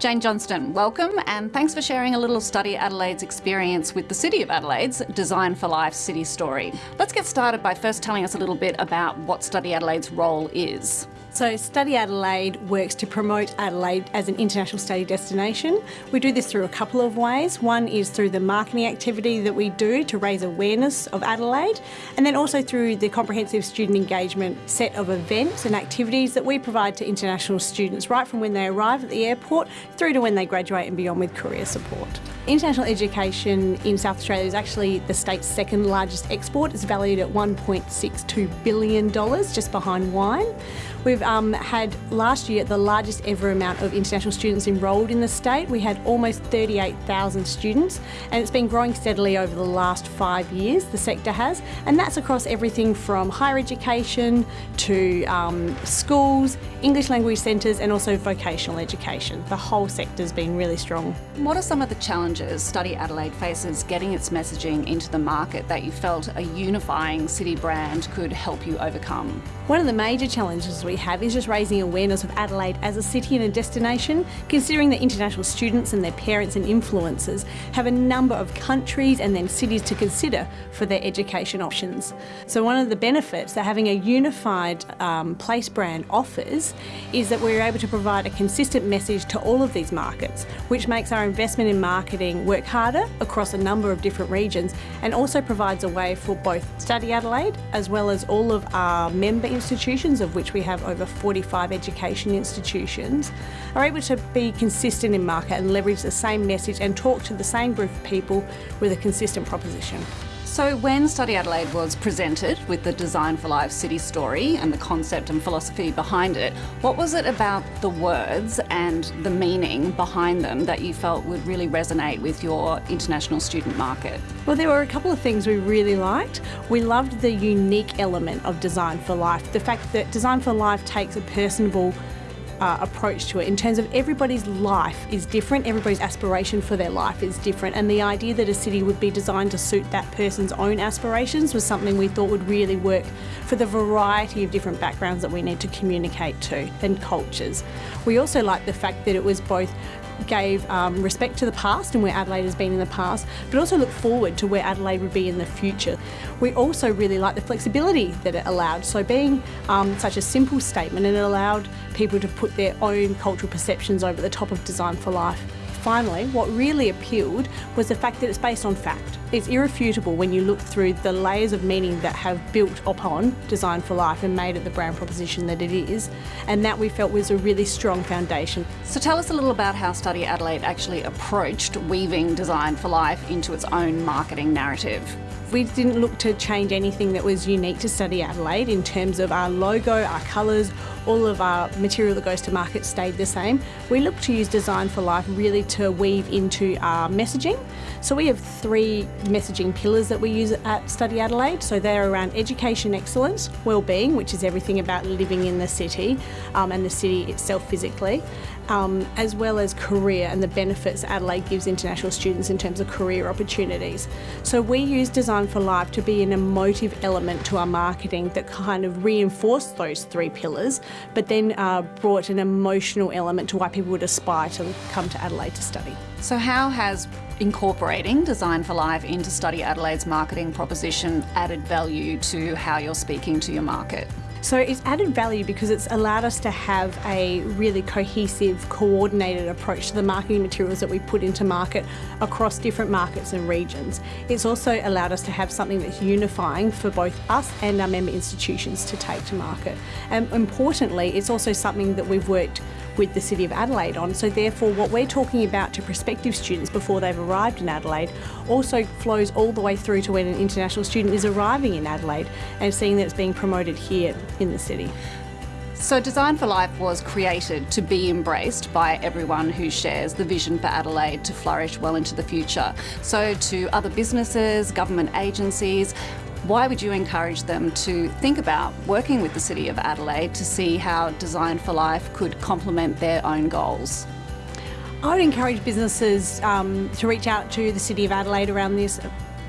Jane Johnston, welcome and thanks for sharing a little Study Adelaide's experience with the City of Adelaide's Design for Life City Story. Let's get started by first telling us a little bit about what Study Adelaide's role is. So Study Adelaide works to promote Adelaide as an international study destination. We do this through a couple of ways. One is through the marketing activity that we do to raise awareness of Adelaide and then also through the comprehensive student engagement set of events and activities that we provide to international students right from when they arrive at the airport through to when they graduate and beyond with career support. International education in South Australia is actually the state's second largest export. It's valued at $1.62 billion, just behind wine. We've um, had last year the largest ever amount of international students enrolled in the state. We had almost 38,000 students and it's been growing steadily over the last five years, the sector has, and that's across everything from higher education to um, schools, English language centres and also vocational education. The whole sector's been really strong. What are some of the challenges Study Adelaide faces getting its messaging into the market that you felt a unifying city brand could help you overcome? One of the major challenges we have is just raising awareness of Adelaide as a city and a destination, considering that international students and their parents and influencers have a number of countries and then cities to consider for their education options. So one of the benefits that having a unified um, place brand offers is that we're able to provide a consistent message to all of these markets, which makes our investment in marketing work harder across a number of different regions and also provides a way for both Study Adelaide as well as all of our member institutions, of which we have over 45 education institutions, are able to be consistent in market and leverage the same message and talk to the same group of people with a consistent proposition. So when Study Adelaide was presented with the Design for Life city story and the concept and philosophy behind it, what was it about the words and the meaning behind them that you felt would really resonate with your international student market? Well, there were a couple of things we really liked. We loved the unique element of Design for Life, the fact that Design for Life takes a personable uh, approach to it in terms of everybody's life is different, everybody's aspiration for their life is different, and the idea that a city would be designed to suit that person's own aspirations was something we thought would really work for the variety of different backgrounds that we need to communicate to and cultures. We also liked the fact that it was both gave um, respect to the past and where Adelaide has been in the past, but also look forward to where Adelaide would be in the future. We also really like the flexibility that it allowed. So being um, such a simple statement, and it allowed people to put their own cultural perceptions over the top of Design for Life finally, what really appealed was the fact that it's based on fact. It's irrefutable when you look through the layers of meaning that have built upon Design for Life and made it the brand proposition that it is, and that we felt was a really strong foundation. So tell us a little about how Study Adelaide actually approached weaving Design for Life into its own marketing narrative. We didn't look to change anything that was unique to Study Adelaide in terms of our logo, our colours, all of our material that goes to market stayed the same. We look to use Design for Life really to weave into our messaging. So we have three messaging pillars that we use at Study Adelaide. So they're around education excellence, well-being, which is everything about living in the city um, and the city itself physically, um, as well as career and the benefits Adelaide gives international students in terms of career opportunities. So we use Design for Life to be an emotive element to our marketing that kind of reinforced those three pillars, but then uh, brought an emotional element to why people would aspire to come to Adelaide to study. So how has incorporating Design for Life into Study Adelaide's marketing proposition added value to how you're speaking to your market? So it's added value because it's allowed us to have a really cohesive, coordinated approach to the marketing materials that we put into market across different markets and regions. It's also allowed us to have something that's unifying for both us and our member institutions to take to market. And importantly, it's also something that we've worked with the City of Adelaide on. So therefore what we're talking about to prospective students before they've arrived in Adelaide also flows all the way through to when an international student is arriving in Adelaide and seeing that it's being promoted here in the city. So Design for Life was created to be embraced by everyone who shares the vision for Adelaide to flourish well into the future. So to other businesses, government agencies, why would you encourage them to think about working with the City of Adelaide to see how Design for Life could complement their own goals? I would encourage businesses um, to reach out to the City of Adelaide around this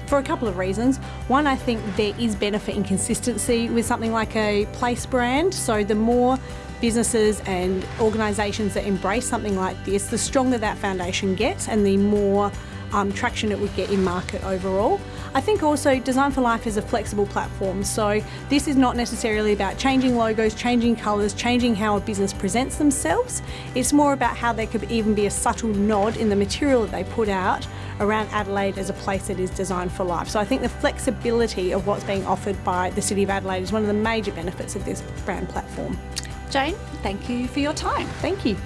for a couple of reasons. One, I think there is benefit in consistency with something like a place brand. So the more businesses and organisations that embrace something like this, the stronger that foundation gets and the more um, traction it would get in market overall. I think also Design for Life is a flexible platform, so this is not necessarily about changing logos, changing colours, changing how a business presents themselves. It's more about how there could even be a subtle nod in the material that they put out around Adelaide as a place that is designed for life. So I think the flexibility of what's being offered by the City of Adelaide is one of the major benefits of this brand platform. Jane, thank you for your time. Thank you.